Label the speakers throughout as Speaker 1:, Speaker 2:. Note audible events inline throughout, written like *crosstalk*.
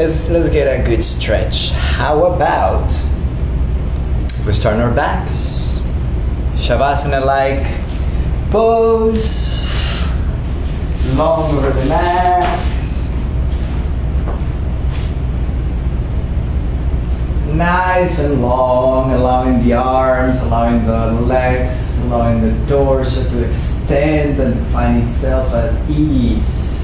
Speaker 1: let's let's get a good stretch. How about we on our backs? Shavasana like pose, long over the mat. Nice and long, allowing the arms, allowing the legs, allowing the torso to extend and find itself at ease.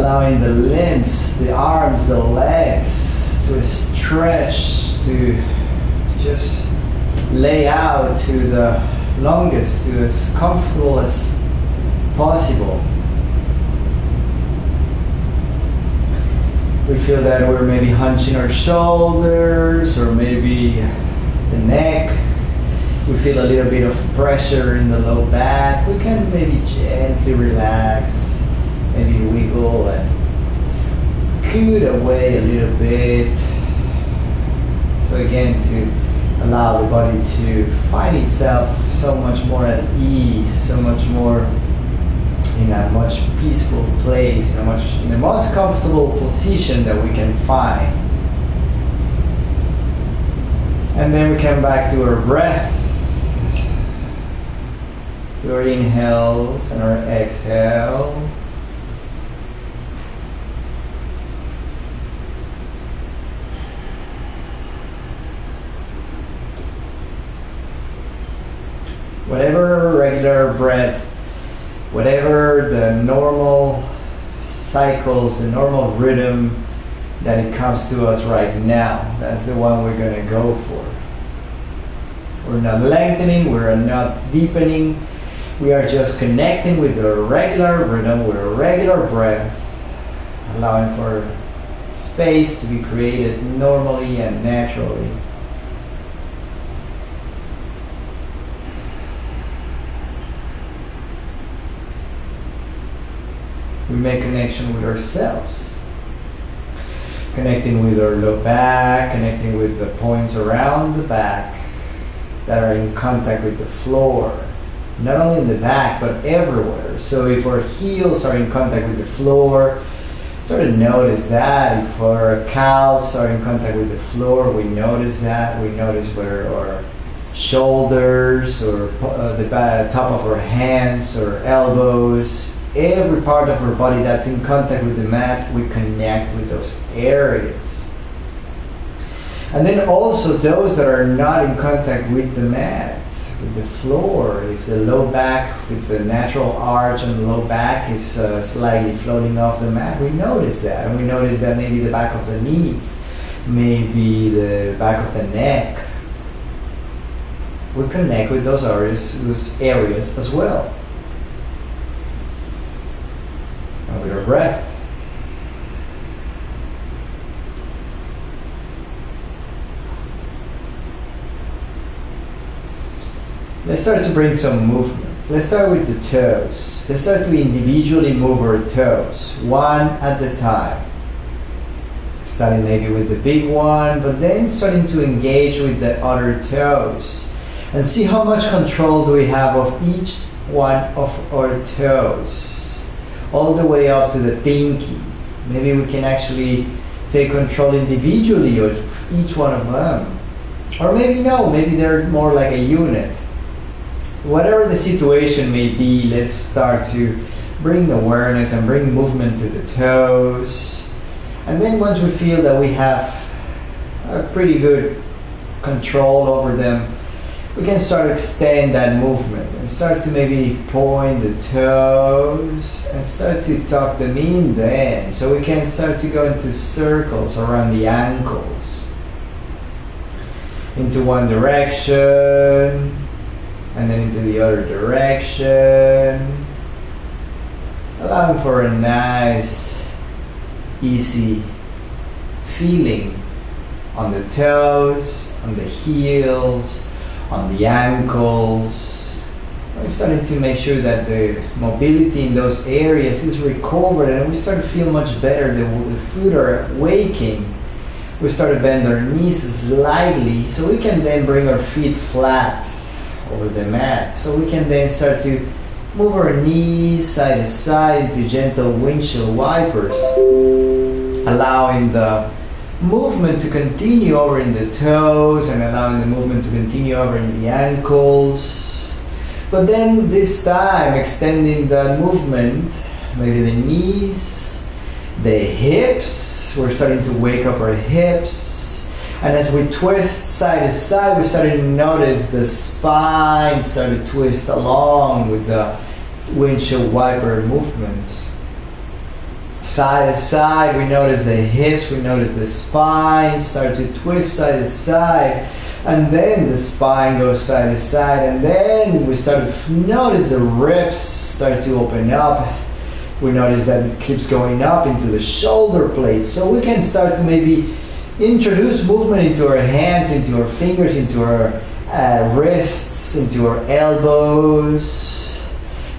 Speaker 1: Allowing the limbs, the arms, the legs to stretch, to just lay out to the longest, to as comfortable as possible. We feel that we're maybe hunching our shoulders or maybe the neck. We feel a little bit of pressure in the low back. We can maybe gently relax, maybe wiggle and scoot away a little bit. So again, to allow the body to find itself so much more at ease, so much more in a much peaceful place, in a much in the most comfortable position that we can find. And then we come back to our breath, to our inhales and our exhales. Whatever regular breath whatever the normal cycles, the normal rhythm that it comes to us right now, that's the one we're going to go for. We're not lengthening, we're not deepening, we are just connecting with the regular rhythm, with a regular breath, allowing for space to be created normally and naturally. We make connection with ourselves. Connecting with our low back, connecting with the points around the back that are in contact with the floor. Not only in the back, but everywhere. So if our heels are in contact with the floor, start to notice that. If our calves are in contact with the floor, we notice that. We notice where our shoulders or uh, the top of our hands or elbows every part of our body that's in contact with the mat, we connect with those areas. And then also those that are not in contact with the mat, with the floor, if the low back, with the natural arch the low back is uh, slightly floating off the mat, we notice that. And we notice that maybe the back of the knees, maybe the back of the neck. We connect with those areas, those areas as well. Our breath. Let's start to bring some movement. Let's start with the toes. Let's start to individually move our toes, one at a time. Starting maybe with the big one, but then starting to engage with the other toes. And see how much control do we have of each one of our toes all the way up to the pinky. Maybe we can actually take control individually of each one of them. Or maybe no, maybe they're more like a unit. Whatever the situation may be, let's start to bring awareness and bring movement to the toes. And then once we feel that we have a pretty good control over them, we can start to extend that movement start to maybe point the toes and start to tuck them in then. So we can start to go into circles around the ankles. Into one direction and then into the other direction. Allowing for a nice, easy feeling on the toes, on the heels, on the ankles. We're starting to make sure that the mobility in those areas is recovered and we started to feel much better. The, the foot are waking. We started to bend our knees slightly so we can then bring our feet flat over the mat. So we can then start to move our knees side to side into gentle windshield wipers. allowing the movement to continue over in the toes and allowing the movement to continue over in the ankles. But then this time extending the movement, maybe the knees, the hips. We're starting to wake up our hips. And as we twist side to side, we're starting to notice the spine start to twist along with the windshield wiper movements side to side. We notice the hips, we notice the spine start to twist side to side. And then the spine goes side to side. And then we start to notice the ribs start to open up. We notice that it keeps going up into the shoulder blades. So we can start to maybe introduce movement into our hands, into our fingers, into our uh, wrists, into our elbows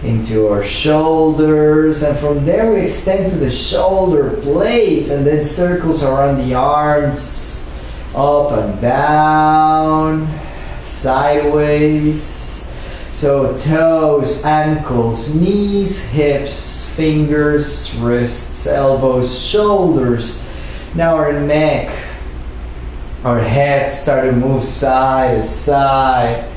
Speaker 1: into our shoulders and from there we extend to the shoulder blades and then circles around the arms up and down sideways. So toes ankles knees hips fingers wrists elbows shoulders. Now our neck our head start to move side to side.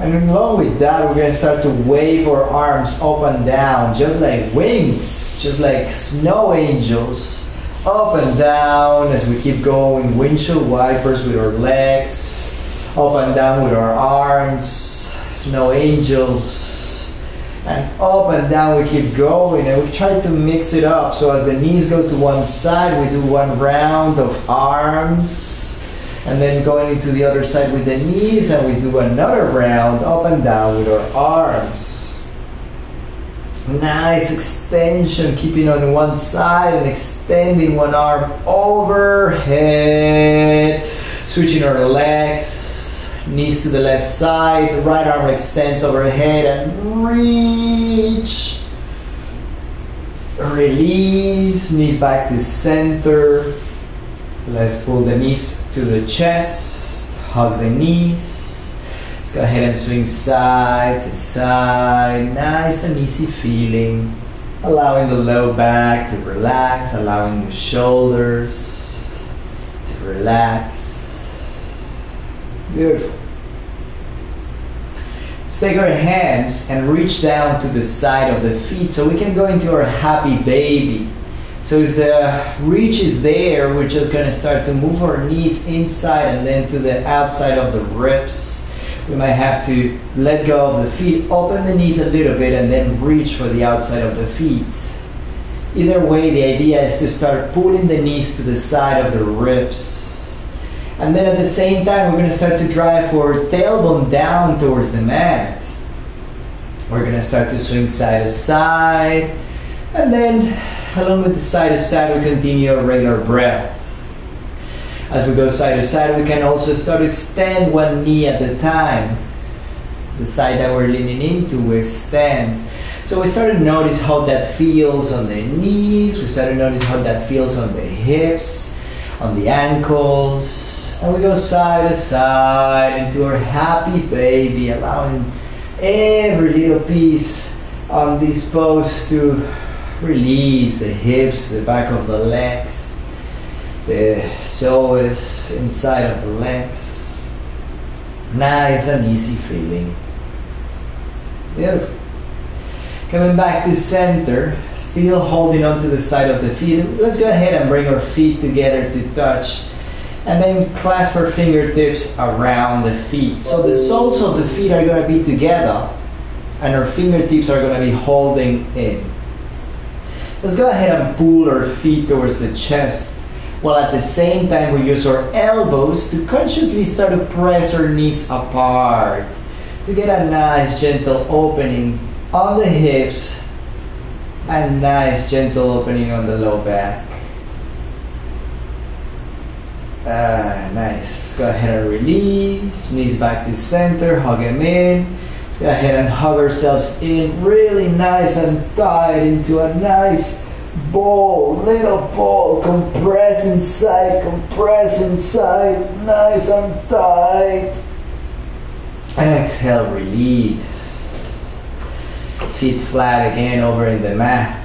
Speaker 1: And along with that, we're to start to wave our arms up and down, just like wings, just like snow angels, up and down as we keep going. Windshield wipers with our legs, up and down with our arms, snow angels. And up and down we keep going, and we try to mix it up. So as the knees go to one side, we do one round of arms and then going into the other side with the knees and we do another round up and down with our arms. Nice extension, keeping on one side and extending one arm overhead. Switching our legs, knees to the left side, the right arm extends overhead and reach. Release, knees back to center. Let's pull the knees to the chest, hug the knees. Go ahead and swing side to side. Nice and easy feeling. Allowing the low back to relax, allowing the shoulders to relax. Beautiful. Let's take our hands and reach down to the side of the feet so we can go into our happy baby. So if the reach is there, we're just going to start to move our knees inside and then to the outside of the ribs. We might have to let go of the feet, open the knees a little bit, and then reach for the outside of the feet. Either way, the idea is to start pulling the knees to the side of the ribs. And then at the same time, we're going to start to drive our tailbone down towards the mat. We're going to start to swing side to side. And then along with the side to side, we continue our regular breath. As we go side to side, we can also start to extend one knee at a time. The side that we're leaning into, we extend. So we start to notice how that feels on the knees. We start to notice how that feels on the hips, on the ankles. And we go side to side into our happy baby, allowing every little piece on this pose to Release the hips, the back of the legs, the psoas inside of the legs. Nice and easy feeling. Beautiful. Coming back to center, still holding onto the side of the feet. Let's go ahead and bring our feet together to touch. And then clasp our fingertips around the feet. So the soles of the feet are going to be together and our fingertips are going to be holding in. Let's go ahead and pull our feet towards the chest while at the same time we use our elbows to consciously start to press our knees apart to get a nice gentle opening on the hips and nice gentle opening on the low back. Ah, nice. Let's go ahead and release. Knees back to center. Hug them in. Let's go ahead and hug ourselves in really nice and tight into a nice ball, little ball, compress inside, compress inside, nice and tight. Exhale, release. Feet flat again over in the mat.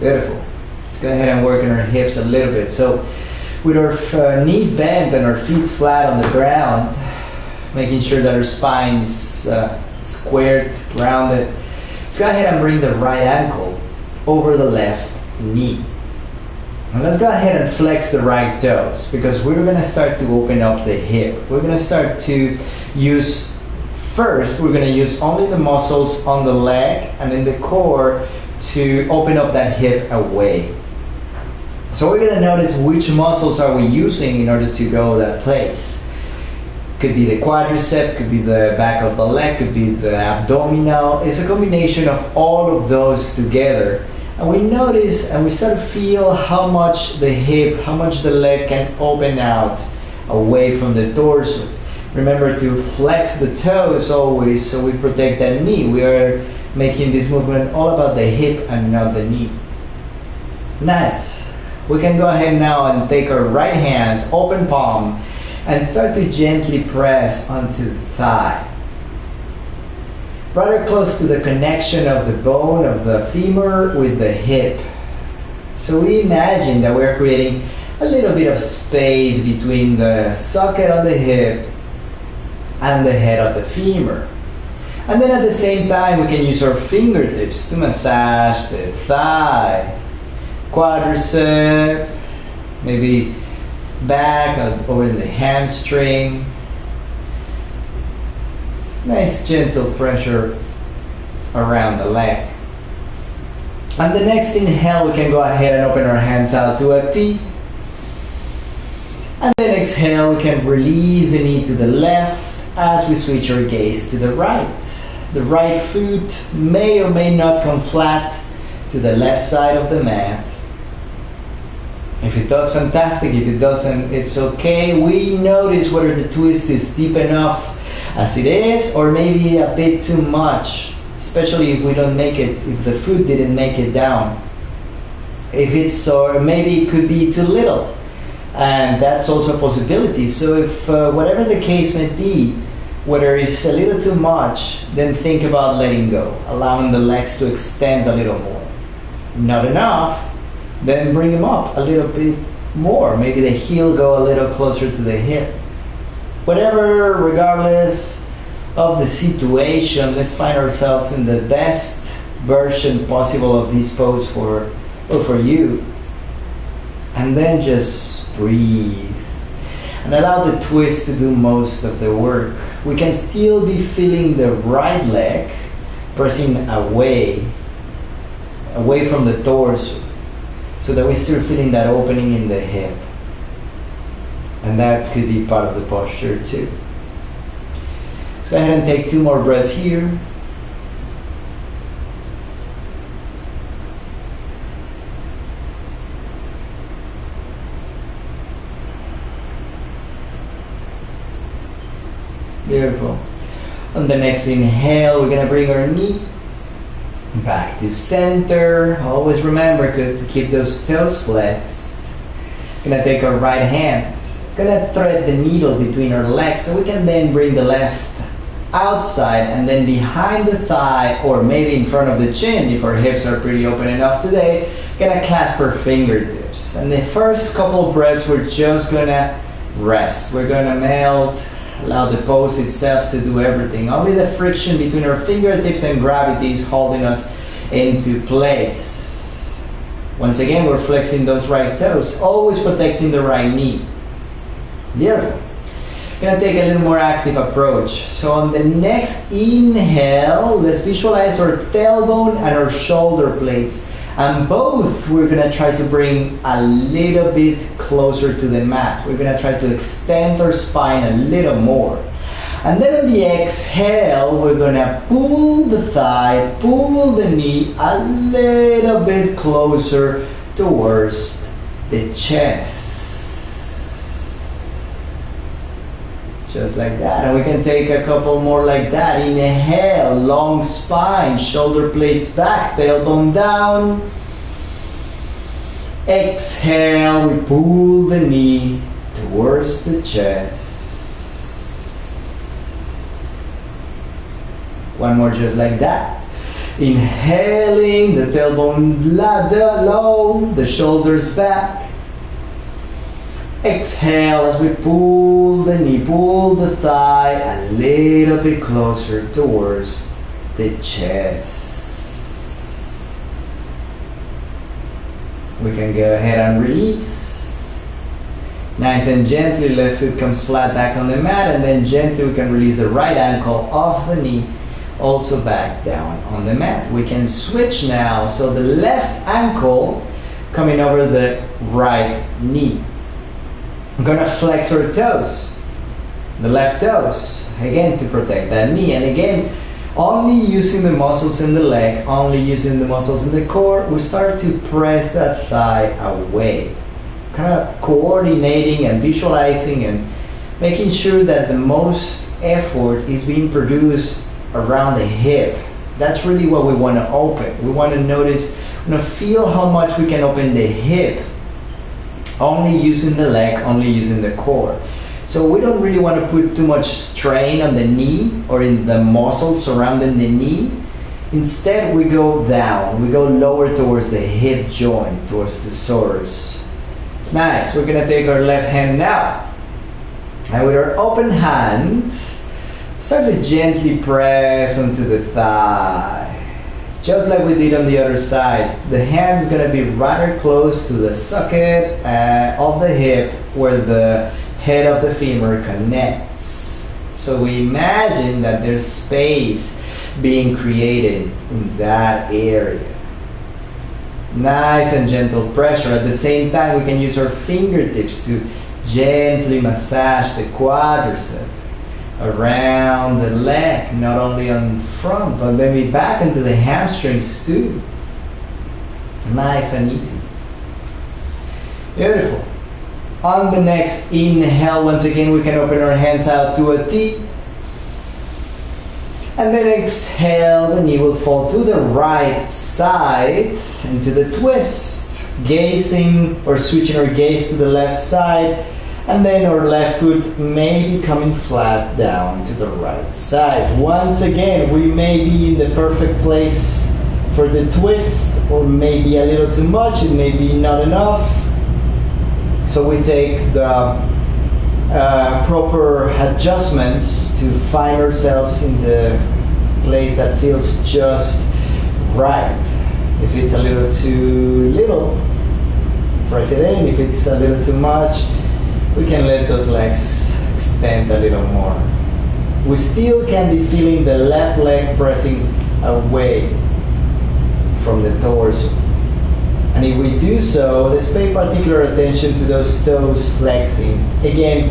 Speaker 1: Beautiful. Let's go ahead and work on our hips a little bit. So with our uh, knees bent and our feet flat on the ground, making sure that our spine is uh, squared, rounded. Let's go ahead and bring the right ankle over the left knee. And let's go ahead and flex the right toes because we're going to start to open up the hip. We're going to start to use, first, we're going to use only the muscles on the leg and in the core to open up that hip away. So we're going to notice which muscles are we using in order to go that place. Could be the quadricep, could be the back of the leg, could be the abdominal. It's a combination of all of those together and we notice and we start to feel how much the hip, how much the leg can open out away from the torso. Remember to flex the toes always so we protect that knee. We are making this movement all about the hip and not the knee. Nice. We can go ahead now and take our right hand, open palm, and start to gently press onto the thigh rather close to the connection of the bone of the femur with the hip. So we imagine that we're creating a little bit of space between the socket on the hip and the head of the femur. And then at the same time, we can use our fingertips to massage the thigh, quadricep, maybe back uh, over in the hamstring, Nice gentle pressure around the leg. On the next inhale, we can go ahead and open our hands out to a T. And then exhale, we can release the knee to the left as we switch our gaze to the right. The right foot may or may not come flat to the left side of the mat. If it does, fantastic. If it doesn't, it's okay. We notice whether the twist is deep enough as it is or maybe a bit too much especially if we don't make it if the food didn't make it down if it's or maybe it could be too little and that's also a possibility so if uh, whatever the case may be whether it's a little too much then think about letting go allowing the legs to extend a little more not enough then bring them up a little bit more maybe the heel go a little closer to the hip whatever, regardless of the situation, let's find ourselves in the best version possible of this pose for, or for you. And then just breathe. And allow the twist to do most of the work. We can still be feeling the right leg pressing away, away from the torso, so that we're still feeling that opening in the hip. And that could be part of the posture too. Let's go ahead and take two more breaths here. Beautiful. On the next inhale, we're going to bring our knee back to center. Always remember to keep those toes flexed. To take our right hand. Gonna thread the needle between our legs so we can then bring the left outside and then behind the thigh or maybe in front of the chin if our hips are pretty open enough today. Gonna clasp our fingertips. And the first couple breaths we're just gonna rest. We're gonna melt allow the pose itself to do everything only the friction between our fingertips and gravity is holding us into place once again we're flexing those right toes always protecting the right knee Beautiful. Gonna take a little more active approach. So on the next inhale, let's visualize our tailbone and our shoulder blades. And both we're gonna try to bring a little bit closer to the mat. We're gonna try to extend our spine a little more. And then on the exhale, we're gonna pull the thigh, pull the knee a little bit closer towards the chest. Just like that. And we can take a couple more like that. Inhale, long spine, shoulder blades back, tailbone down. Exhale, we pull the knee towards the chest. One more just like that. Inhaling, the tailbone low, the shoulders back. Exhale as we pull the knee, pull the thigh a little bit closer towards the chest. We can go ahead and release. Nice and gently, left foot comes flat back on the mat, and then gently we can release the right ankle off the knee, also back down on the mat. We can switch now, so the left ankle coming over the right knee. I'm gonna flex our toes, the left toes, again to protect that knee, and again, only using the muscles in the leg, only using the muscles in the core, we start to press that thigh away kind of coordinating and visualizing and making sure that the most effort is being produced around the hip. That's really what we want to open. We want to notice, we want to feel how much we can open the hip, only using the leg, only using the core. So we don't really want to put too much strain on the knee or in the muscles surrounding the knee. Instead, we go down, we go lower towards the hip joint, towards the psoas. Nice. We're gonna take our left hand now. And with our open hand, start to gently press onto the thigh. Just like we did on the other side. The hand is gonna be rather close to the socket uh, of the hip where the head of the femur connects. So we imagine that there's space being created in that area nice and gentle pressure. At the same time, we can use our fingertips to gently massage the quadricep around the leg, not only on front, but maybe back into the hamstrings too. Nice and easy. Beautiful. On the next inhale, once again, we can open our hands out to a T and then exhale, the knee will fall to the right side into the twist, gazing or switching our gaze to the left side. And then our left foot may be coming flat down to the right side. Once again, we may be in the perfect place for the twist, or maybe a little too much, it may be not enough. So we take the uh, proper adjustments to find ourselves in the place that feels just right. If it's a little too little, press it in. If it's a little too much, we can let those legs extend a little more. We still can be feeling the left leg pressing away from the torso. And if we do so, let's pay particular attention to those toes flexing. Again,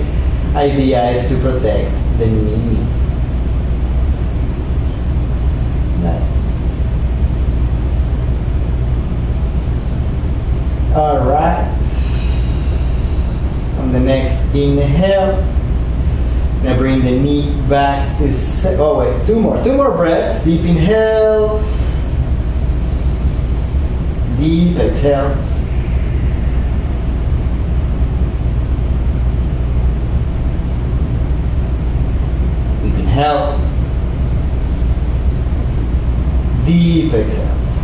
Speaker 1: idea is to protect the knee. Nice. All right. The next inhale, now bring the knee back to, oh wait, two more, two more breaths. Deep inhales, deep exhales. Deep inhales, deep exhales.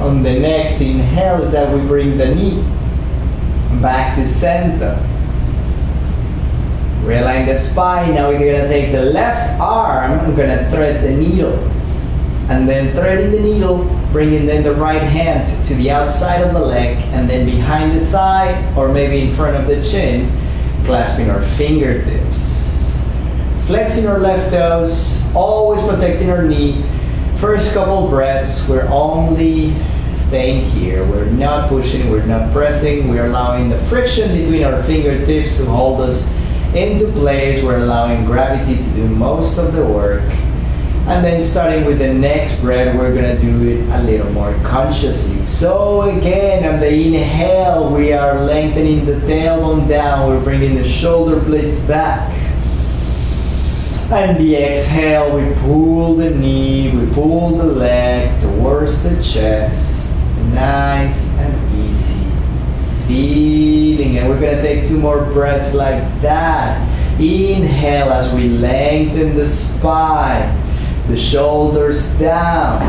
Speaker 1: On the next inhale is that we bring the knee back to center. Realign the spine. Now we're going to take the left arm. I'm going to thread the needle. And then threading the needle, bringing then the right hand to the outside of the leg and then behind the thigh or maybe in front of the chin, clasping our fingertips. Flexing our left toes, always protecting our knee. First couple breaths, we're only staying here. We're not pushing, we're not pressing. We're allowing the friction between our fingertips to hold us into place. We're allowing gravity to do most of the work. And then starting with the next breath, we're gonna do it a little more consciously. So again, on the inhale, we are lengthening the tailbone down. We're bringing the shoulder blades back. And the exhale, we pull the knee, we pull the leg towards the chest. Nice and easy. Feeling and We're gonna take two more breaths like that. Inhale as we lengthen the spine. the shoulders down.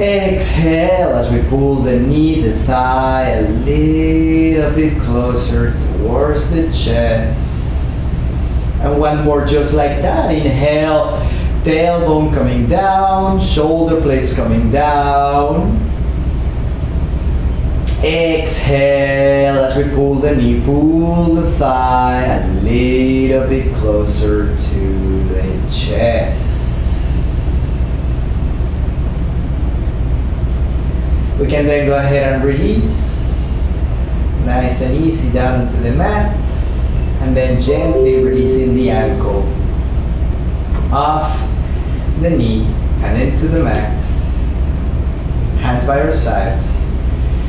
Speaker 1: Exhale as we pull the knee, the thigh a little bit closer towards the chest. And one more just like that. Inhale, tailbone coming down, shoulder blades coming down. Exhale as we pull the knee, pull the thigh a little bit closer to the chest. We can then go ahead and release. Nice and easy down into the mat. And then gently releasing the ankle off the knee and into the mat. Hands by your sides.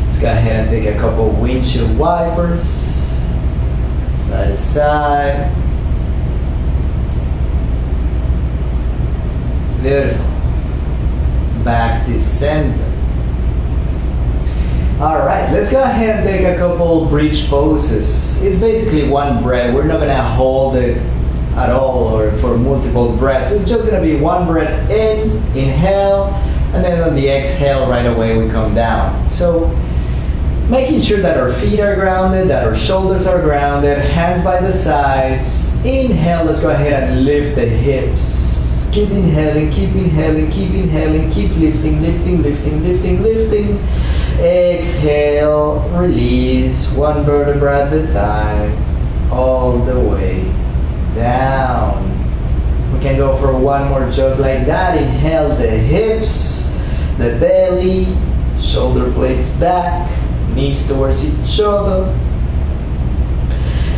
Speaker 1: Let's go ahead and take a couple windshield wipers. Side to side. Beautiful. Back to center. All right, let's go ahead and take a couple bridge poses. It's basically one breath. We're not gonna hold it at all or for multiple breaths. It's just gonna be one breath in, inhale, and then on the exhale right away we come down. So making sure that our feet are grounded, that our shoulders are grounded, hands by the sides. Inhale, let's go ahead and lift the hips. Keep inhaling, keep inhaling, keep inhaling, keep lifting, lifting, lifting, lifting, lifting. Exhale, release one vertebra at a time, all the way down. We can go for one more just like that. Inhale the hips, the belly, shoulder blades back, knees towards each other.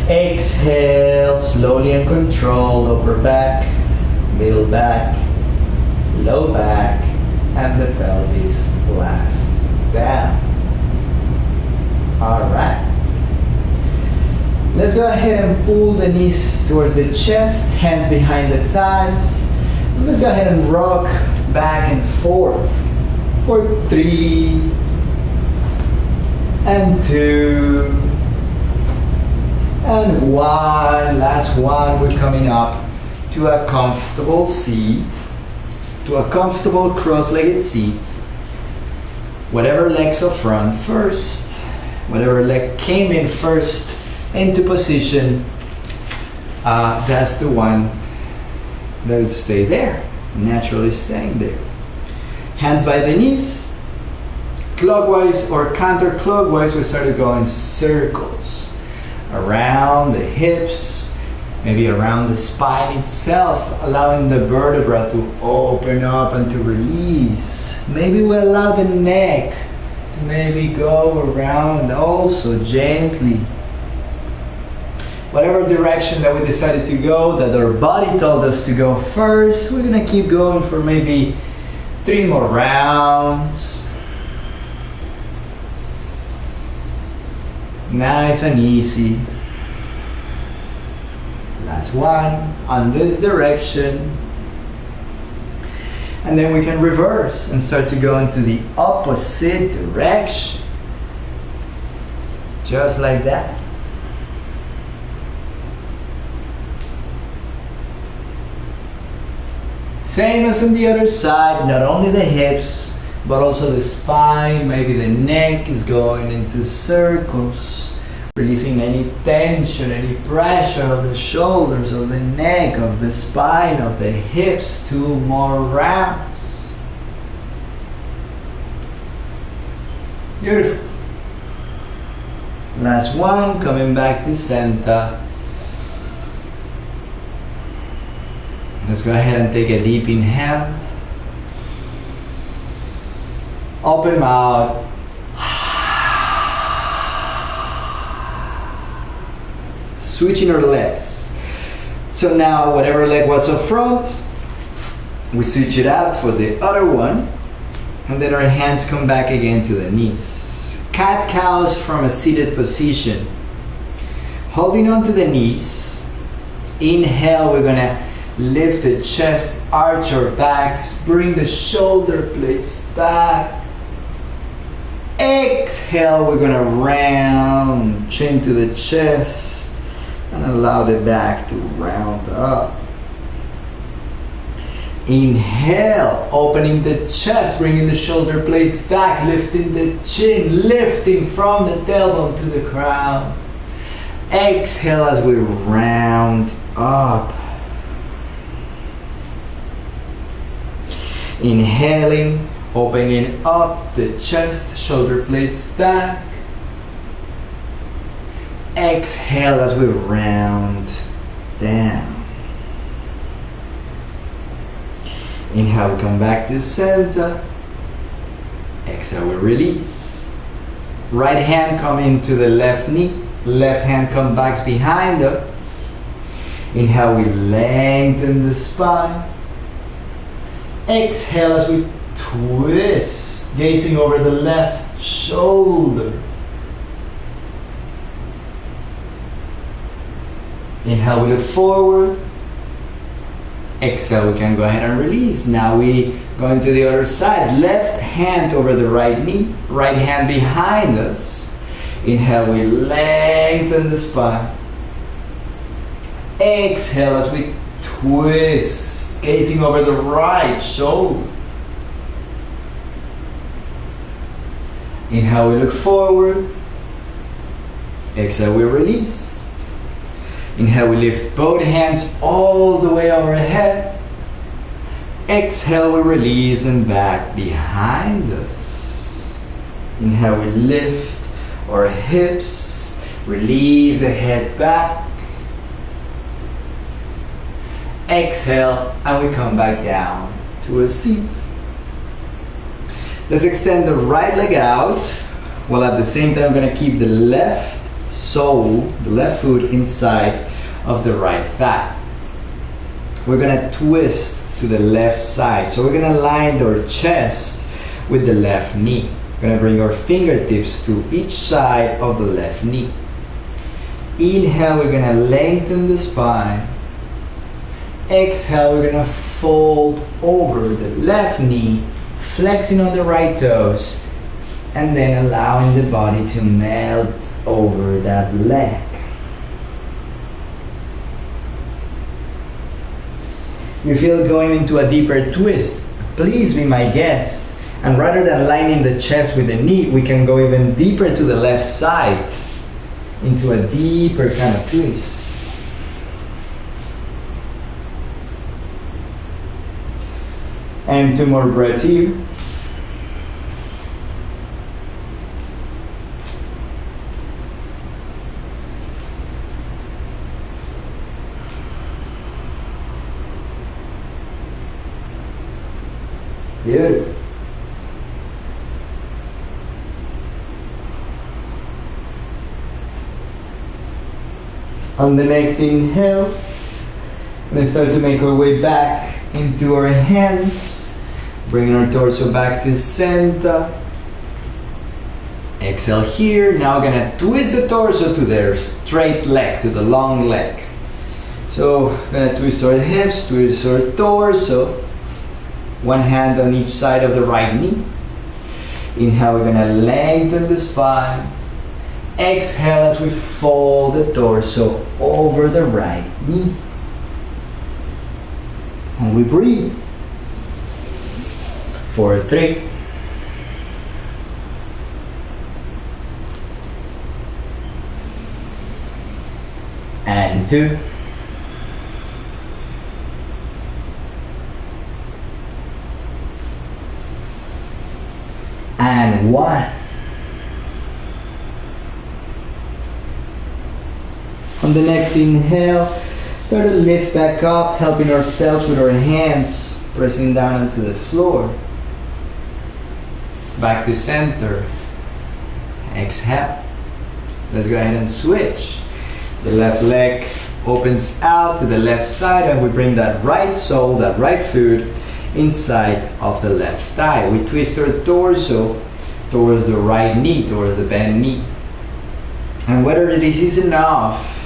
Speaker 1: Exhale, slowly and controlled, upper back, middle back, low back, and the pelvis last down. All right. Let's go ahead and pull the knees towards the chest, hands behind the thighs. Let's go ahead and rock back and forth for three and two and one. Last one. We're coming up to a comfortable seat, to a comfortable cross-legged seat whatever legs are front first, whatever leg came in first into position, uh, that's the one that would stay there, naturally staying there. Hands by the knees, clockwise or counterclockwise, we start to go in circles around the hips, maybe around the spine itself, allowing the vertebra to open up and to release. Maybe we allow the neck to maybe go around also gently. Whatever direction that we decided to go, that our body told us to go first, we're gonna keep going for maybe three more rounds. Nice and easy. Last one on this direction. And then we can reverse and start to go into the opposite direction. Just like that. Same as on the other side, not only the hips, but also the spine, maybe the neck is going into circles, releasing any tension, any pressure of the shoulders, of the neck, of the spine, of the hips. Two more rounds. Beautiful. Last one, coming back to center. Let's go ahead and take a deep inhale. Open mouth. Switching our legs. So now, whatever leg was up front, we switch it out for the other one. And then our hands come back again to the knees. Cat cows from a seated position. Holding on to the knees. Inhale, we're gonna lift the chest, arch our backs, bring the shoulder blades back. Exhale, we're gonna round chin to the chest and allow the back to round up. Inhale, opening the chest, bringing the shoulder blades back, lifting the chin, lifting from the tailbone to the crown. Exhale as we round up. Inhaling, opening up the chest, shoulder blades back. Exhale as we round down. Inhale, we come back to center. Exhale, we release. Right hand come into the left knee. Left hand come back behind us. Inhale, we lengthen the spine. Exhale as we twist, gazing over the left shoulder. Inhale, we look forward. Exhale, we can go ahead and release. Now we go into the other side. Left hand over the right knee, right hand behind us. Inhale, we lengthen the spine. Exhale as we twist, gazing over the right shoulder. Inhale, we look forward. Exhale, we release. Inhale, we lift both hands all the way overhead. Exhale, we release and back behind us. Inhale, we lift our hips, release the head back. Exhale, and we come back down to a seat. Let's extend the right leg out, while at the same time I'm gonna keep the left sole, the left foot inside of the right thigh. We're gonna twist to the left side. So we're gonna line our chest with the left knee. We're gonna bring our fingertips to each side of the left knee. Inhale, we're gonna lengthen the spine. Exhale, we're gonna fold over the left knee, flexing on the right toes, and then allowing the body to melt over that leg. you feel going into a deeper twist, please be my guest. And rather than lining the chest with the knee, we can go even deeper to the left side into a deeper kind of twist. And two more breaths here. On the next inhale, we start to make our way back into our hands, bringing our torso back to center. Exhale here. Now we're gonna twist the torso to the straight leg, to the long leg. So, we're gonna twist our hips, twist our torso. One hand on each side of the right knee. Inhale, we're gonna lengthen the spine. Exhale as we fold the torso over the right knee. And we breathe. For three. And two. and one. On the next inhale, start to lift back up, helping ourselves with our hands, pressing down onto the floor. Back to center. Exhale. Let's go ahead and switch. The left leg opens out to the left side and we bring that right sole, that right foot inside of the left thigh. We twist our torso towards the right knee, towards the bent knee. And whether this is enough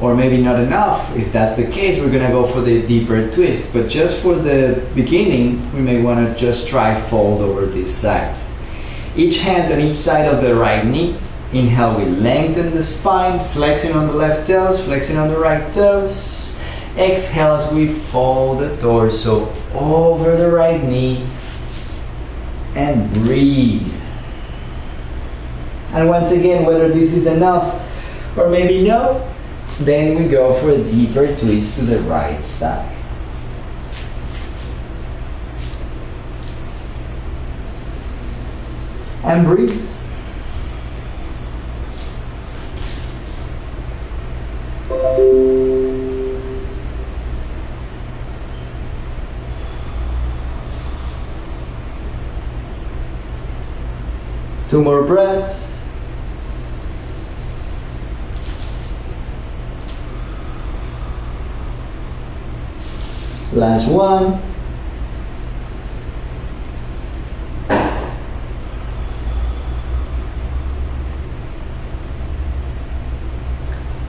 Speaker 1: or maybe not enough, if that's the case, we're gonna go for the deeper twist. But just for the beginning, we may wanna just try fold over this side. Each hand on each side of the right knee. Inhale, we lengthen the spine, flexing on the left toes, flexing on the right toes. Exhale as we fold the torso over the right knee and breathe. And once again, whether this is enough or maybe no, then we go for a deeper twist to the right side. And breathe. Two more breaths. Last one.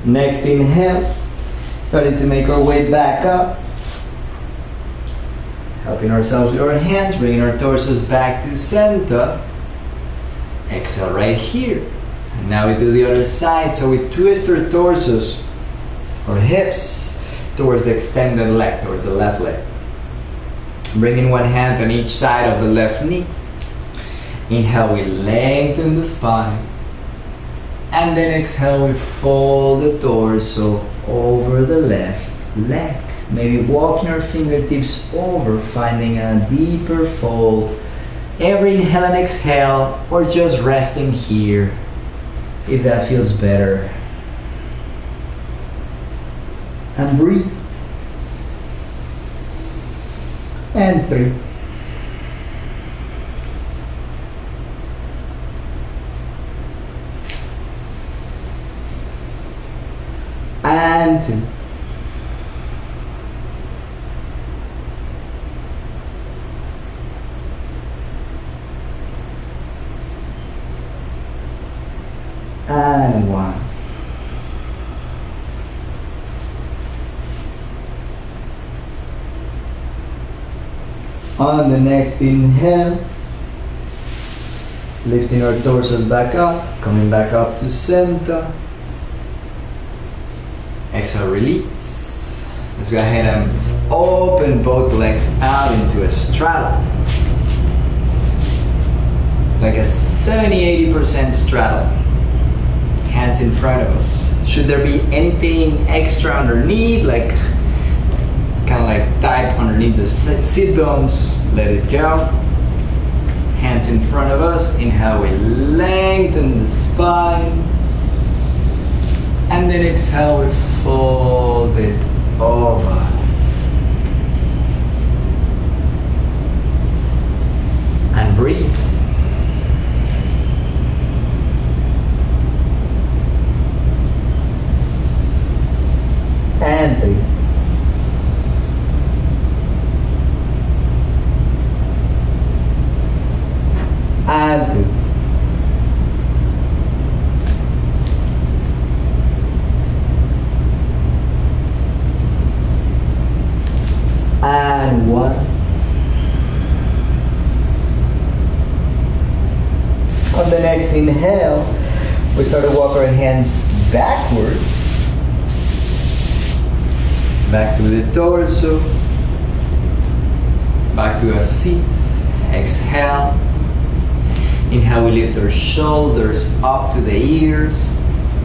Speaker 1: Next inhale, starting to make our way back up. Helping ourselves with our hands, bringing our torsos back to center. Exhale right here. And now we do the other side. So we twist our torsos or hips towards the extended leg, towards the left leg. Bringing one hand on each side of the left knee. Inhale, we lengthen the spine. And then exhale, we fold the torso over the left leg. Maybe walking our fingertips over, finding a deeper fold. Every inhale and exhale, or just resting here if that feels better. And breathe. and 3 the next inhale, lifting our torsos back up, coming back up to center. Exhale, release. Let's go ahead and open both legs out into a straddle. Like a 70-80% straddle. Hands in front of us. Should there be anything extra underneath, like kind of like tight underneath the sit bones, let it go. Hands in front of us. Inhale, we lengthen the spine. And then exhale, we fold it over. And breathe. And three. And two. and one. On the next inhale, we start to walk our hands backwards. Back to the torso. Back to a seat. Exhale. Inhale, we lift our shoulders up to the ears.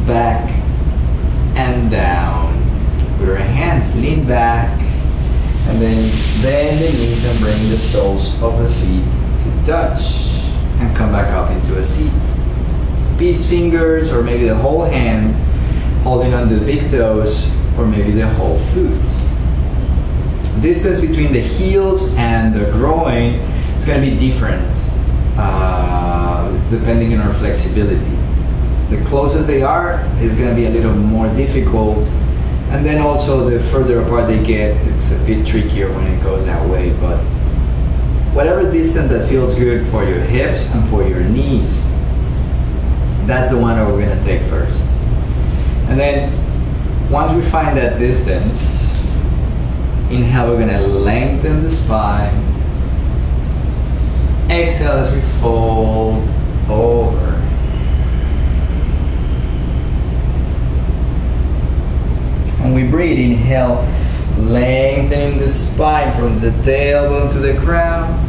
Speaker 1: Back and down. With our hands lean back and then bend the knees and bring the soles of the feet to touch and come back up into a seat. Peace fingers or maybe the whole hand holding on the big toes or maybe the whole foot. Distance between the heels and the groin is going to be different uh, depending on our flexibility. The closer they are is going to be a little more difficult and then also the further apart they get, it's a bit trickier when it goes that way. But whatever distance that feels good for your hips and for your knees, that's the one that we're gonna take first. And then once we find that distance, inhale, we're gonna lengthen the spine. Exhale as we fold over. When we breathe, inhale, Lengthening the spine from the tailbone to the crown.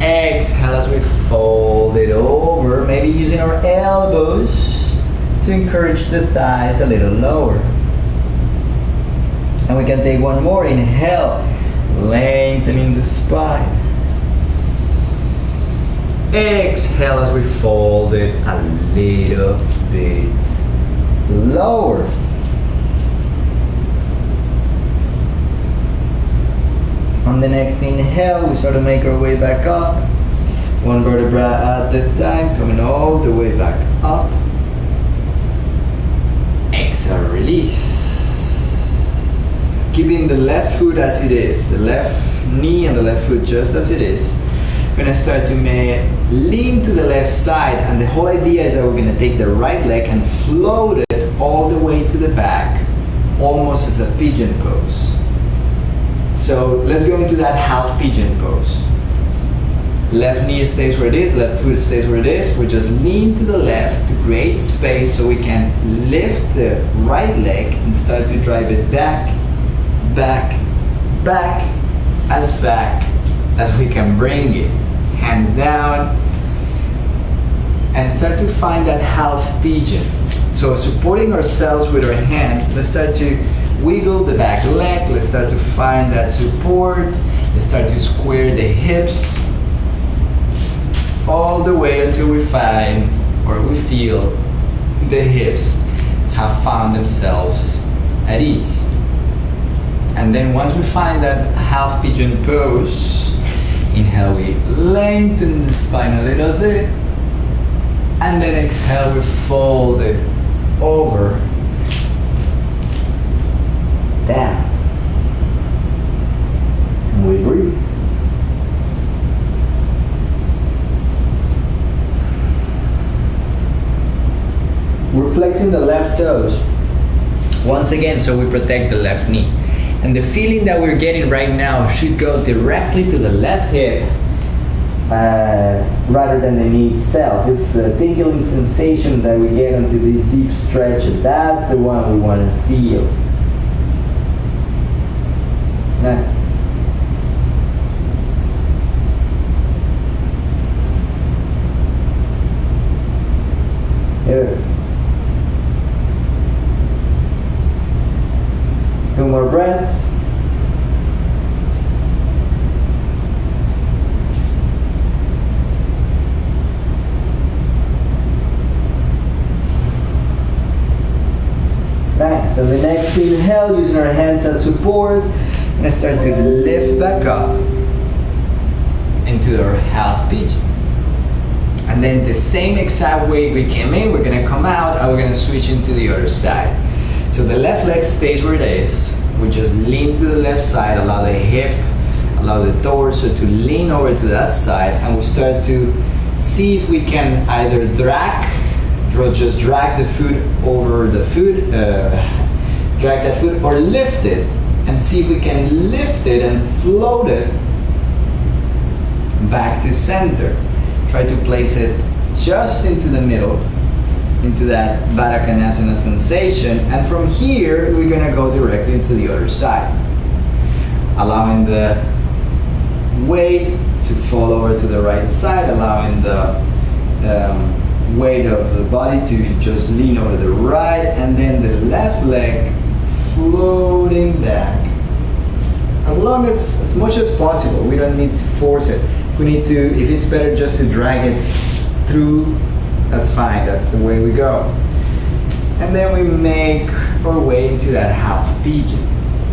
Speaker 1: Exhale as we fold it over, maybe using our elbows to encourage the thighs a little lower. And we can take one more. Inhale, lengthening the spine. Exhale as we fold it a little bit lower. On the next inhale, we start to make our way back up. One vertebra at a time, coming all the way back up. Exhale, release. Keeping the left foot as it is, the left knee and the left foot just as it is. We're gonna start to lean to the left side, and the whole idea is that we're gonna take the right leg and float it all the way to the back, almost as a pigeon pose. So let's go into that half pigeon pose. Left knee stays where it is, left foot stays where it is. We just lean to the left to create space so we can lift the right leg and start to drive it back, back, back, as back as we can bring it. Hands down, and start to find that half pigeon. So supporting ourselves with our hands, let's start to wiggle the back leg. Let's start to find that support. Let's start to square the hips all the way until we find or we feel the hips have found themselves at ease. And then once we find that half pigeon pose, inhale, we lengthen the spine a little bit. And then exhale, we fold it over down. And we breathe. We're flexing the left toes once again so we protect the left knee. And the feeling that we're getting right now should go directly to the left hip uh, rather than the knee itself. It's a tingling sensation that we get into these deep stretches. That's the one we want to feel. Now, here. Two more breaths. Nice. So the next inhale, using our hands as support, and start to lift back up into our half pigeon. And then the same exact way we came in, we're gonna come out and we're gonna switch into the other side. So the left leg stays where it is. We just lean to the left side, allow the hip, allow the torso to lean over to that side, and we start to see if we can either drag, just drag the foot over the foot, uh, drag that foot, or lift it and see if we can lift it and float it back to center. Try to place it just into the middle, into that Baddha Konasana sensation. And from here, we're gonna go directly into the other side. Allowing the weight to fall over to the right side, allowing the um, weight of the body to just lean over the right, and then the left leg floating back. As long as, as much as possible, we don't need to force it. We need to, if it's better just to drag it through, that's fine, that's the way we go. And then we make our way into that half pigeon.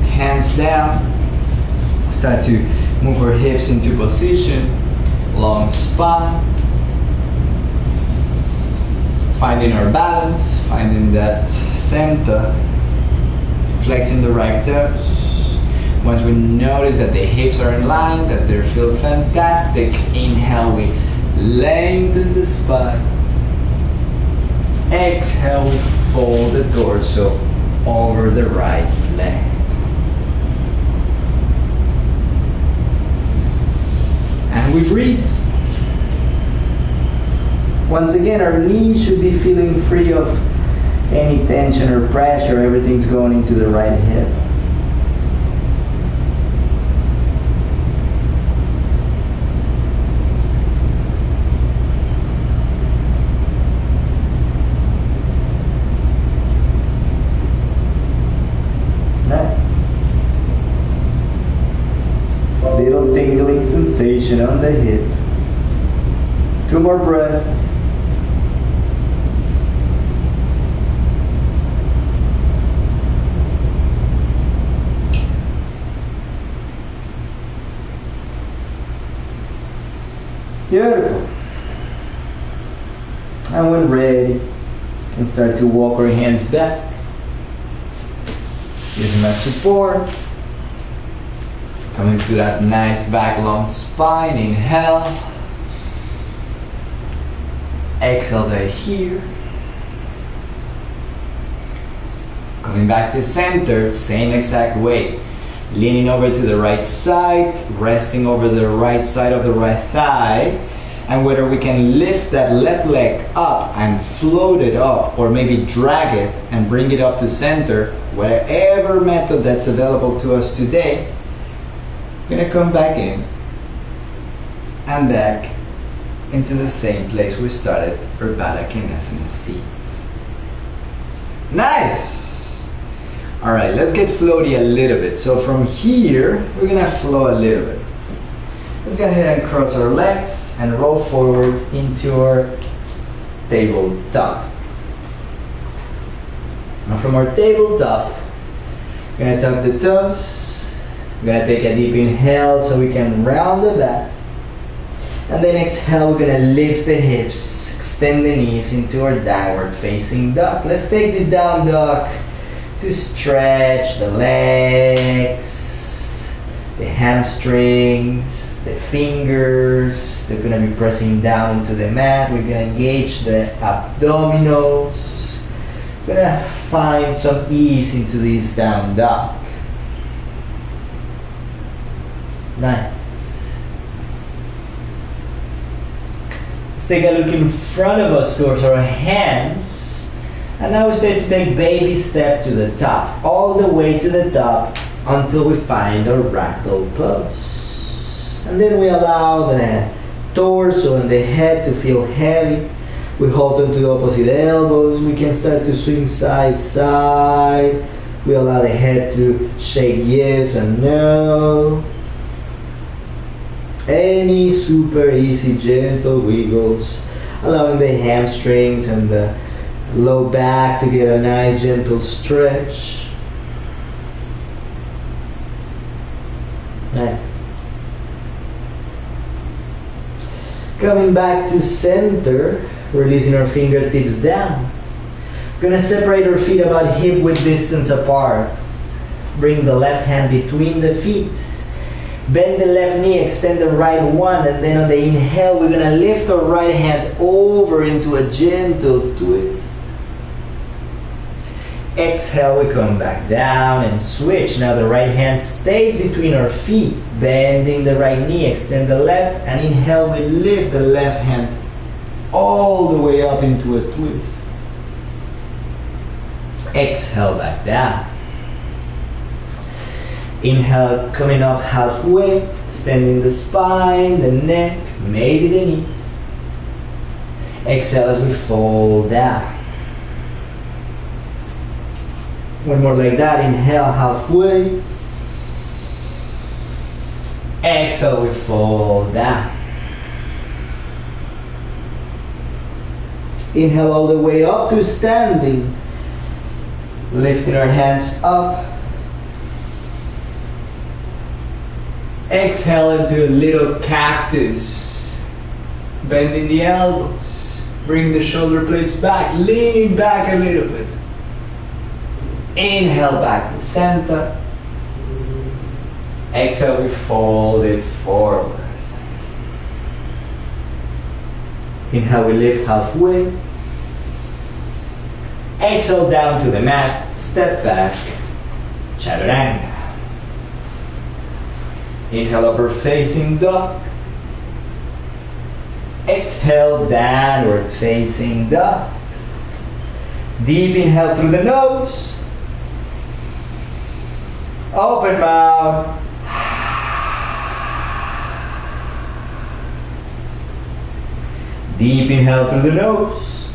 Speaker 1: Hands down, start to move our hips into position, long spine, finding our balance, finding that center flexing the right toes. Once we notice that the hips are in line, that they feel fantastic, inhale, we lengthen the spine. Exhale, we fold the torso over the right leg. And we breathe. Once again, our knees should be feeling free of any tension or pressure, everything's going into the right hip. The hip. Two more breaths. Beautiful. And when ready, we start to walk our hands back. Using my support. Coming to that nice back long spine. Inhale. Exhale there here. Coming back to center, same exact way leaning over to the right side, resting over the right side of the right thigh, and whether we can lift that left leg up and float it up, or maybe drag it and bring it up to center, whatever method that's available to us today, gonna come back in and back into the same place we started our Baddha Konasana seat. Nice! All right, let's get floaty a little bit. So from here, we're gonna flow a little bit. Let's go ahead and cross our legs and roll forward into our tabletop. Now from our tabletop, we're gonna tuck the toes. We're gonna take a deep inhale so we can round the back. And then exhale, we're gonna lift the hips, extend the knees into our downward facing dog. Let's take this down dog to stretch the legs, the hamstrings, the fingers. They're going to be pressing down into the mat. We're going to engage the abdominals. We're going to find some ease into this down dog. Nice. Let's take a look in front of us towards our hands. And now we start to take baby step to the top, all the way to the top until we find our ragdoll pose. And then we allow the torso and the head to feel heavy. We hold onto the opposite elbows. We can start to swing side side. We allow the head to shake yes and no. Any super easy gentle wiggles, allowing the hamstrings and the low back to get a nice gentle stretch. Next. Coming back to center, releasing our fingertips down. Gonna separate our feet about hip width distance apart. Bring the left hand between the feet. Bend the left knee, extend the right one, and then on the inhale, we're gonna lift our right hand over into a gentle twist. Exhale, we come back down and switch. Now the right hand stays between our feet, bending the right knee, extend the left, and inhale, we lift the left hand all the way up into a twist. Exhale, back down. Inhale, coming up halfway, extending the spine, the neck, maybe the knees. Exhale as we fold down. One more like that. Inhale halfway. Exhale, we fall down. Inhale all the way up to standing. Lifting our hands up. Exhale into a little cactus. Bending the elbows. Bring the shoulder blades back. Leaning back a little bit. Inhale back to center. Exhale, we fold it forward. Inhale, we lift halfway. Exhale down to the mat, step back, chaturanga. Inhale, upper facing dog. Exhale, downward facing dog. Deep inhale through the nose. Open mouth. Deep inhale through the nose.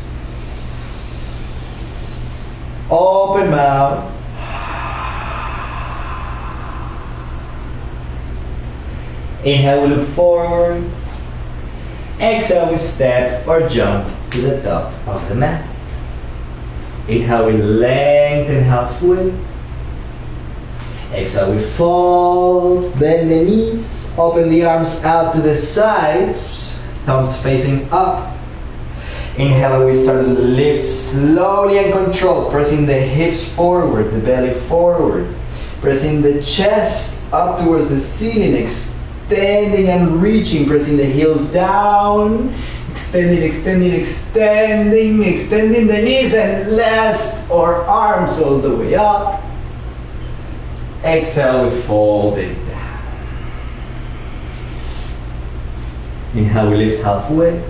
Speaker 1: Open mouth. Inhale, we look forward. Exhale, we step or jump to the top of the mat. Inhale, we lengthen halfway. Exhale, we fall, bend the knees, open the arms out to the sides, thumbs facing up. Inhale, we start to lift slowly and controlled, pressing the hips forward, the belly forward, pressing the chest up towards the ceiling, extending and reaching, pressing the heels down, extending, extending, extending, extending the knees and last our arms all the way up. Exhale, we fold it down. Inhale, we lift halfway.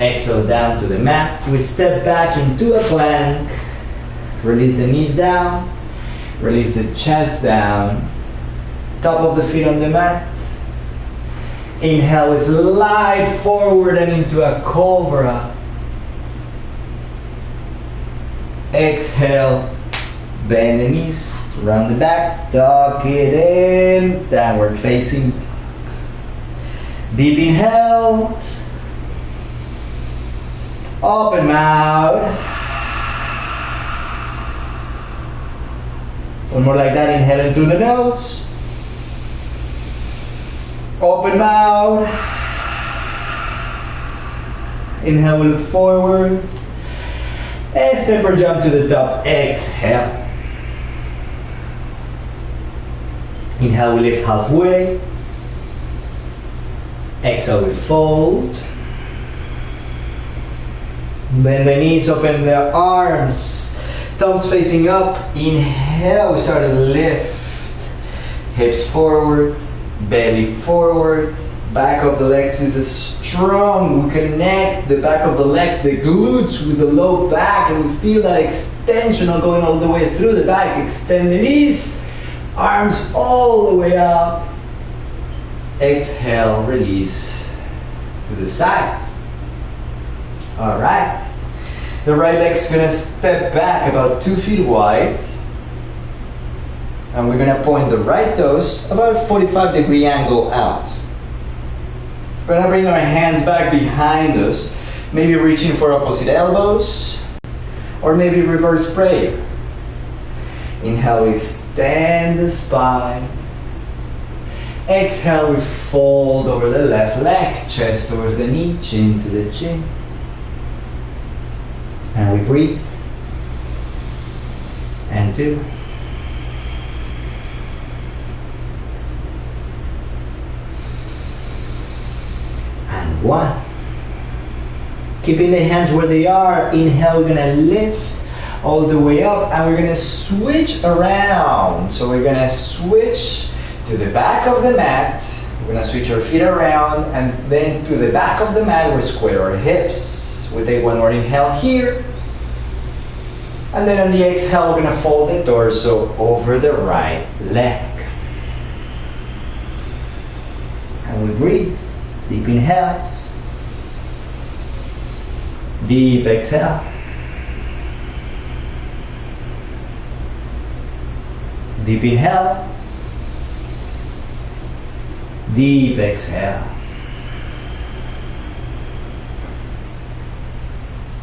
Speaker 1: Exhale down to the mat. We step back into a plank. Release the knees down. Release the chest down. Top of the feet on the mat. Inhale, slide forward and into a cobra. Exhale, bend the knees, round the back, tuck it in, downward facing Deep inhales. Open mouth. One more like that, inhaling through the nose. Open mouth. Inhale, look forward. And step or jump to the top. Exhale. Inhale, we lift halfway. Exhale, we fold. Bend the knees, open the arms. Thumbs facing up. Inhale, we start to lift. Hips forward, belly forward. Back of the legs is strong. We connect the back of the legs, the glutes with the low back, and we feel that extension going all the way through the back. Extend the knees, arms all the way up. Exhale, release to the sides. All right. The right leg's gonna step back about two feet wide. And we're gonna point the right toes about a 45 degree angle out. We're gonna bring our hands back behind us, maybe reaching for opposite elbows, or maybe reverse prayer. Inhale, we extend the spine. Exhale, we fold over the left leg, chest towards the knee, chin to the chin. And we breathe. And two. One. Keeping the hands where they are. Inhale, we're gonna lift all the way up and we're gonna switch around. So we're gonna switch to the back of the mat. We're gonna switch our feet around and then to the back of the mat, we square our hips. We take one more inhale here. And then on the exhale, we're gonna fold the torso over the right leg. And we breathe. Deep inhales. Deep exhale. Deep inhale. Deep exhale.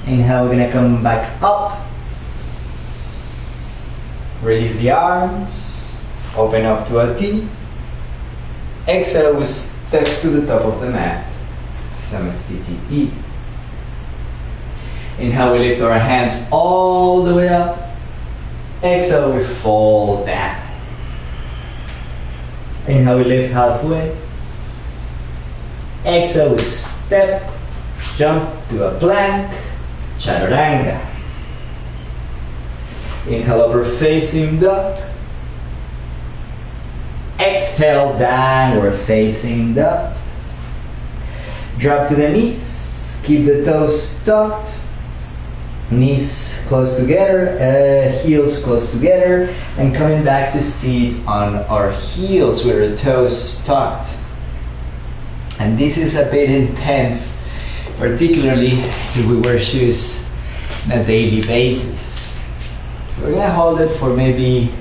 Speaker 1: Inhale, we're gonna come back up. Release the arms. Open up to a T. Exhale, we step to the top of the mat. Samastiti. Inhale, we lift our hands all the way up. Exhale, we fold down. Inhale, we lift halfway. Exhale, we step, jump to a plank, chaturanga. Inhale, upper facing dog. Exhale, downward facing dog. Drop to the knees. Keep the toes tucked. Knees close together, uh, heels close together, and coming back to seat on our heels with our toes tucked. And this is a bit intense, particularly if we wear shoes on a daily basis. So we're gonna hold it for maybe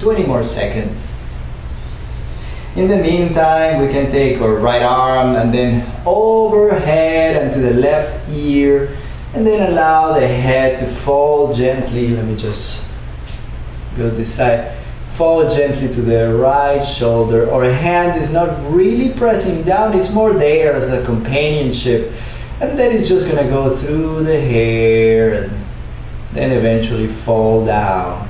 Speaker 1: 20 more seconds. In the meantime, we can take our right arm and then overhead and to the left ear and then allow the head to fall gently. Let me just go this side. Fall gently to the right shoulder. Our hand is not really pressing down, it's more there as a companionship. And then it's just gonna go through the hair and then eventually fall down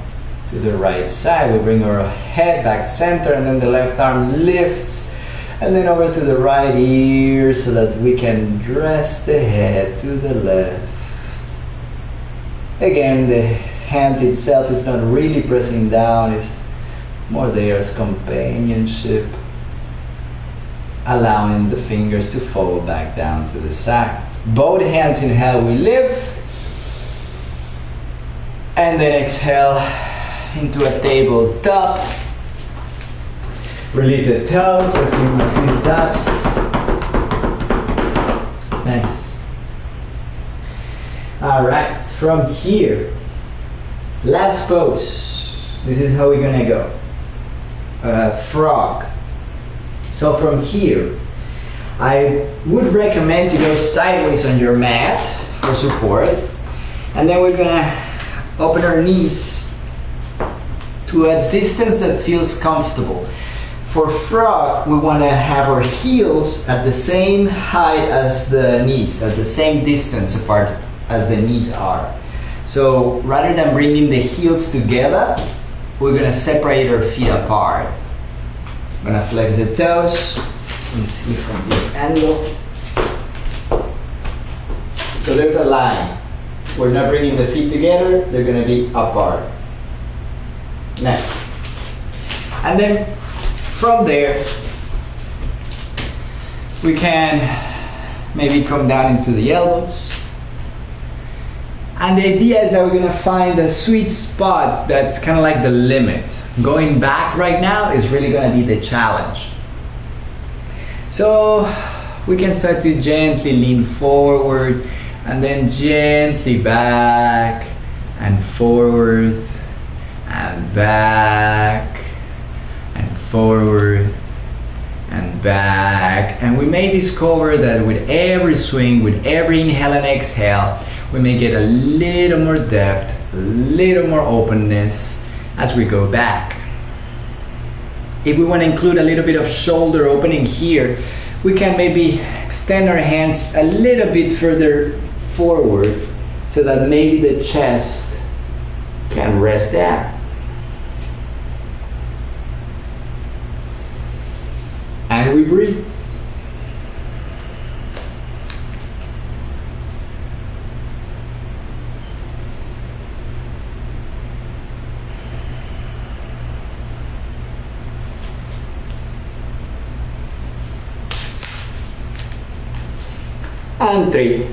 Speaker 1: to the right side. We bring our head back center and then the left arm lifts and then over to the right ear so that we can dress the head to the left. Again, the hand itself is not really pressing down, it's more there as companionship, allowing the fingers to fall back down to the side. Both hands inhale, we lift, and then exhale into a tabletop. Release the toes, them a few taps. Nice. Alright, from here, last pose. This is how we're gonna go. Uh, frog. So from here, I would recommend to go sideways on your mat for support. And then we're gonna open our knees to a distance that feels comfortable. For frog, we want to have our heels at the same height as the knees, at the same distance apart as the knees are. So rather than bringing the heels together, we're going to separate our feet apart. I'm going to flex the toes. Let's see from this angle. So there's a line. We're not bringing the feet together, they're going to be apart. Next. And then from there, we can maybe come down into the elbows. And the idea is that we're gonna find a sweet spot that's kind of like the limit. Going back right now is really gonna be the challenge. So we can start to gently lean forward and then gently back and forward and back and forward and back. And we may discover that with every swing, with every inhale and exhale, we may get a little more depth, a little more openness as we go back. If we want to include a little bit of shoulder opening here, we can maybe extend our hands a little bit further forward so that maybe the chest can rest there. And we breathe. And three.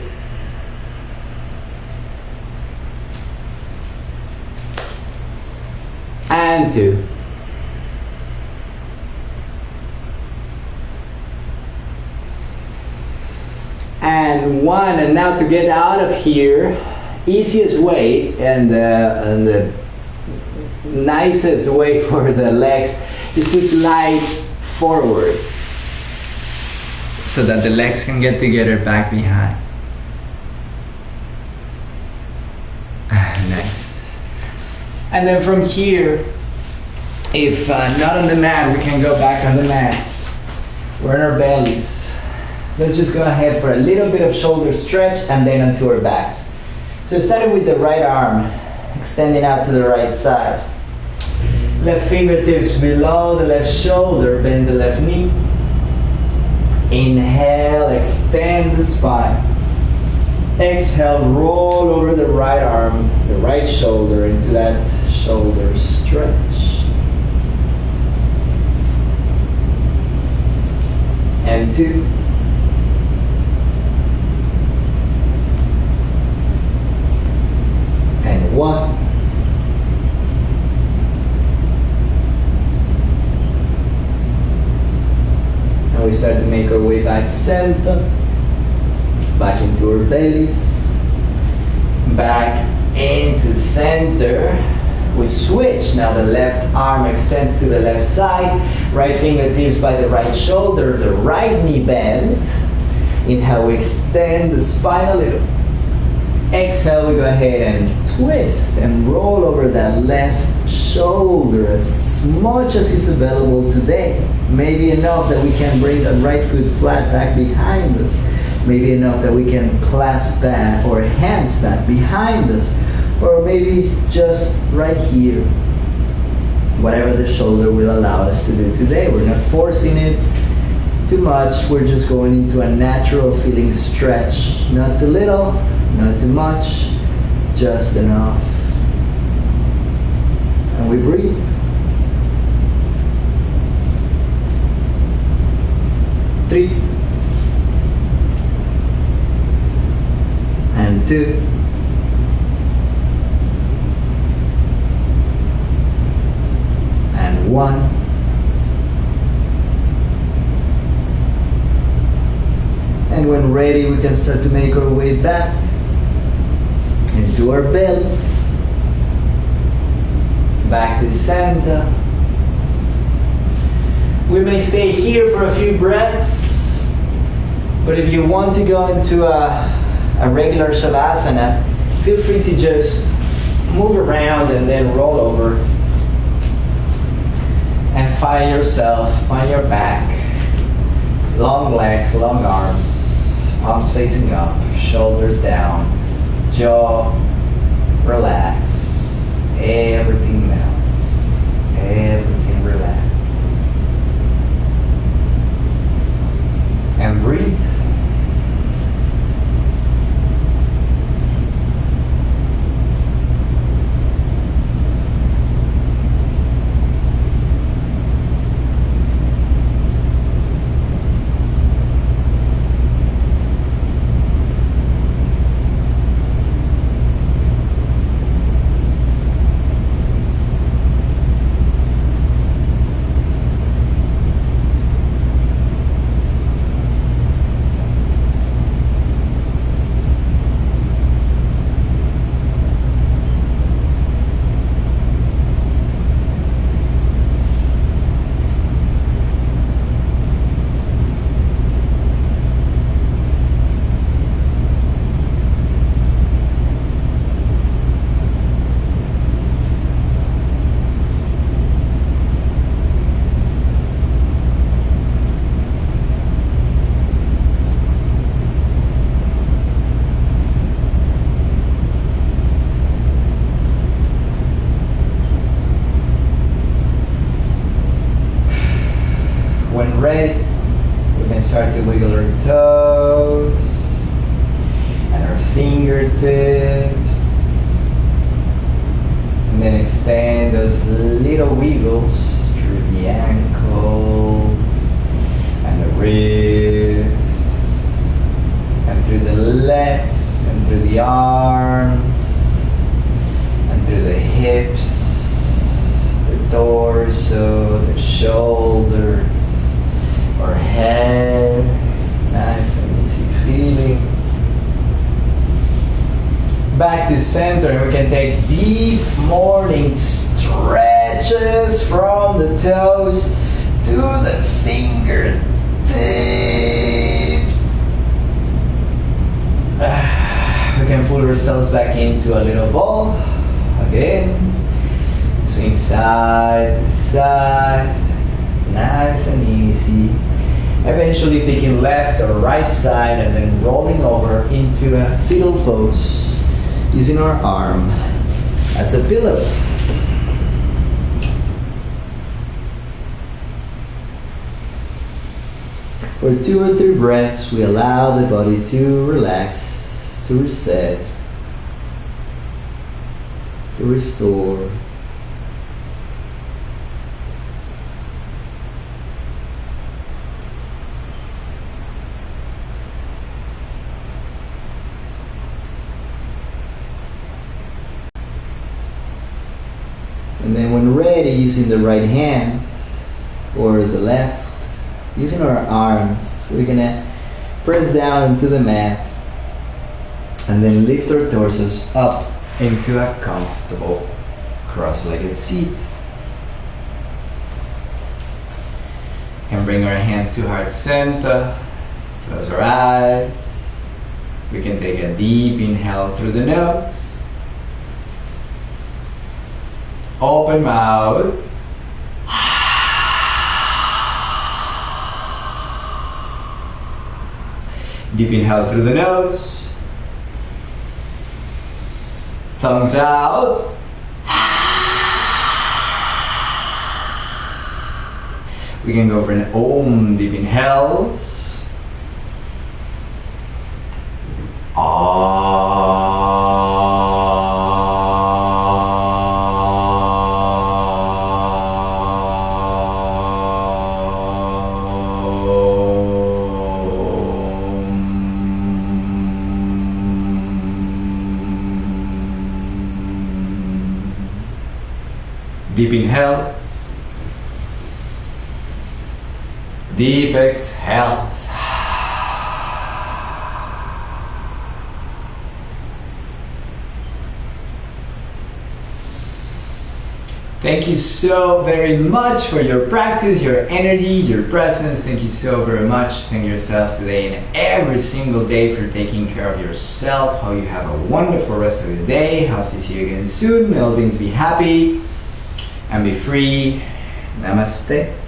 Speaker 1: And two. and and now to get out of here easiest way and, uh, and the nicest way *laughs* for the legs is to slide forward so that the legs can get together back behind. *sighs* Nice. And then from here if uh, not on the mat we can go back on the mat. We're in our bellies Let's just go ahead for a little bit of shoulder stretch and then onto our backs. So starting with the right arm, extending out to the right side. Left fingertips below the left shoulder, bend the left knee. Inhale, extend the spine. Exhale, roll over the right arm, the right shoulder into that shoulder stretch. And two. One. And we start to make our way back center, back into our bellies, back into center. We switch. Now the left arm extends to the left side Right fingertips by the right shoulder, the right knee bend. Inhale, we extend the spine a little. Exhale, we go ahead and twist and roll over that left shoulder as much as is available today. Maybe enough that we can bring the right foot flat back behind us. Maybe enough that we can clasp back or hands back behind us. Or maybe just right here. Whatever the shoulder will allow us to do today. We're not forcing it too much. We're just going into a natural feeling stretch. Not too little, not too much, just enough. And we breathe. Three. And two. And one. And when ready, we can start to make our way back into our bellies. Back to center. We may stay here for a few breaths, but if you want to go into a, a regular savasana, feel free to just move around and then roll over. And find yourself, on your back. Long legs, long arms, palms facing up, shoulders down, jaw relax. Everything melts. Everything relax. And breathe. For two or three breaths, we allow the body to relax, to reset, to restore. And then when ready, using the right hand or the left, using our arms, we're gonna press down into the mat and then lift our torsos up into a comfortable cross-legged seat. Can bring our hands to heart center. Close our eyes. We can take a deep inhale through the nose. Open mouth. Deep inhale through the nose. Thumbs out. *sighs* We can go for an Om deep inhales. Deep exhales. Thank you so very much for your practice, your energy, your presence. Thank you so very much. Thank yourself today and every single day for taking care of yourself. How you have a wonderful rest of your day. Hope to see you again soon. May all beings be happy and be free. Namaste.